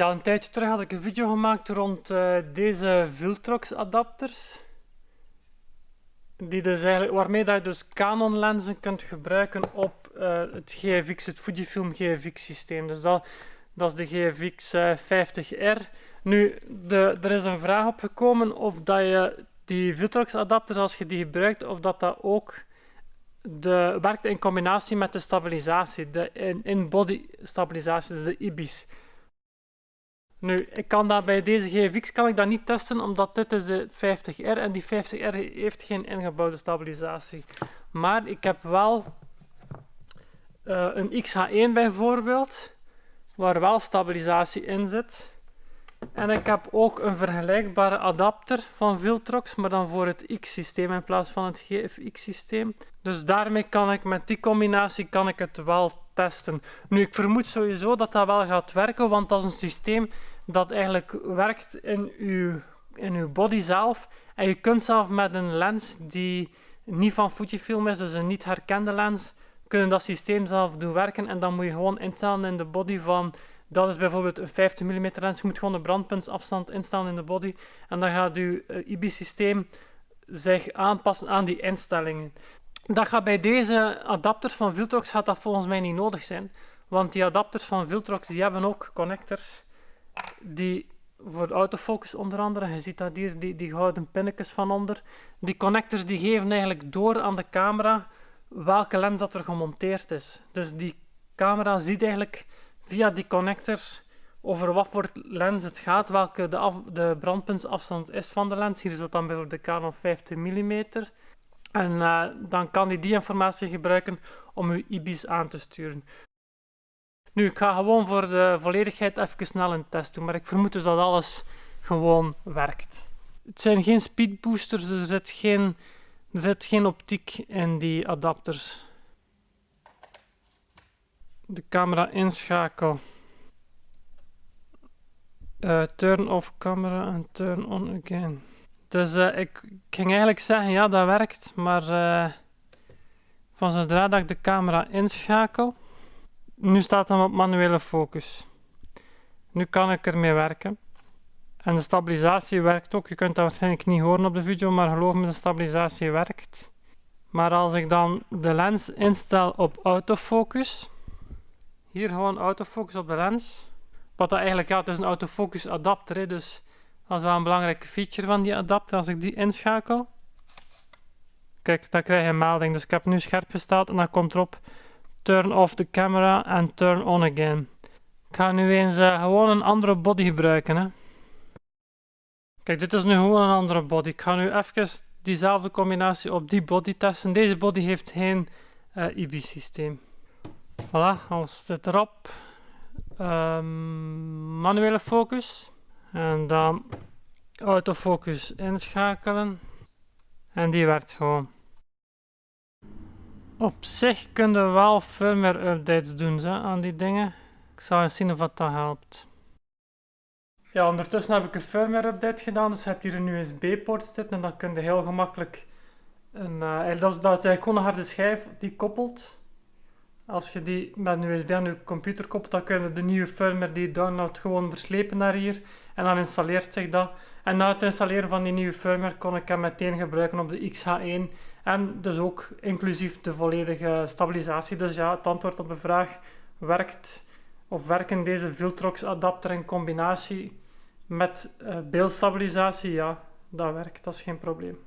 Ja, een tijdje terug had ik een video gemaakt rond uh, deze Viltrox adapters. Die dus eigenlijk, waarmee dat je dus Canon lenzen kunt gebruiken op uh, het GFX, het Fujifilm GFX systeem. Dus dat, dat is de GFX uh, 50R. Nu, de, er is een vraag opgekomen of dat je die Viltrox adapters, als je die gebruikt, of dat dat ook de, werkt in combinatie met de stabilisatie, de in-body stabilisatie, dus de IBIS. Nu, ik kan dat bij deze GFX kan ik dat niet testen, omdat dit is de 50R en die 50R heeft geen ingebouwde stabilisatie. Maar ik heb wel uh, een XH1 bijvoorbeeld, waar wel stabilisatie in zit. En ik heb ook een vergelijkbare adapter van Viltrox, maar dan voor het X-systeem in plaats van het GFX-systeem. Dus daarmee kan ik met die combinatie kan ik het wel testen. Nu, ik vermoed sowieso dat dat wel gaat werken, want dat is een systeem dat eigenlijk werkt in uw, in uw body zelf. En je kunt zelf met een lens die niet van Fujifilm is, dus een niet herkende lens, kunnen dat systeem zelf doen werken. En dan moet je gewoon instellen in de body van dat is bijvoorbeeld een 50 mm lens. Je moet gewoon de brandpuntsafstand instellen in de body. En dan gaat je uh, IBIS-systeem zich aanpassen aan die instellingen. Dat gaat bij deze adapters van Viltrox gaat dat volgens mij niet nodig zijn. Want die adapters van Viltrox die hebben ook connectors die voor de autofocus onder andere, je ziet dat hier, die, die gouden pinnetjes van onder. Die connectors die geven eigenlijk door aan de camera welke lens dat er gemonteerd is. Dus die camera ziet eigenlijk via die connectors over wat voor lens het gaat, welke de, af, de brandpuntsafstand is van de lens. Hier is dat dan bijvoorbeeld de Canon 50 mm. En uh, dan kan hij die informatie gebruiken om uw IBIS aan te sturen. Nu, ik ga gewoon voor de volledigheid even snel een test doen, maar ik vermoed dus dat alles gewoon werkt. Het zijn geen speedboosters, dus er zit geen, er zit geen optiek in die adapters de camera inschakel. Uh, turn off camera en turn on again. Dus uh, ik, ging eigenlijk zeggen, ja dat werkt, maar uh, van zodra dat ik de camera inschakel, nu staat hem op manuele focus. Nu kan ik ermee werken. En de stabilisatie werkt ook. Je kunt dat waarschijnlijk niet horen op de video, maar geloof me, de stabilisatie werkt. Maar als ik dan de lens instel op autofocus, hier gewoon autofocus op de lens. Wat dat eigenlijk, ja, het is een autofocus adapter, dus dat is wel een belangrijke feature van die adapter. Als ik die inschakel, kijk, dan krijg je een melding. Dus ik heb nu scherp gesteld en dan komt erop turn off the camera en turn on again. Ik ga nu eens uh, gewoon een andere body gebruiken. Hè. Kijk, dit is nu gewoon een andere body. Ik ga nu even diezelfde combinatie op die body testen. Deze body heeft geen uh, eh, IB-systeem. Voilà, alles zit erop. Um, manuele focus. En dan autofocus inschakelen. En die werkt gewoon. Op zich kunnen we wel firmware updates doen zo, aan die dingen. Ik zal eens zien of dat helpt. Ja, ondertussen heb ik een firmware update gedaan. Dus je hebt hier een USB-poort zitten en dan kun je heel gemakkelijk een, uh, dat, is, dat eigenlijk gewoon een harde schijf die koppelt als je die met een USB aan je computer koppelt, dan kun je de nieuwe firmware die je downloadt gewoon verslepen naar hier. En dan installeert zich dat. En na het installeren van die nieuwe firmware kon ik hem meteen gebruiken op de XH1. En dus ook inclusief de volledige stabilisatie. Dus ja, het antwoord op de vraag werkt of werken deze Viltrox adapter in combinatie met uh, beeldstabilisatie? Ja, dat werkt, dat is geen probleem.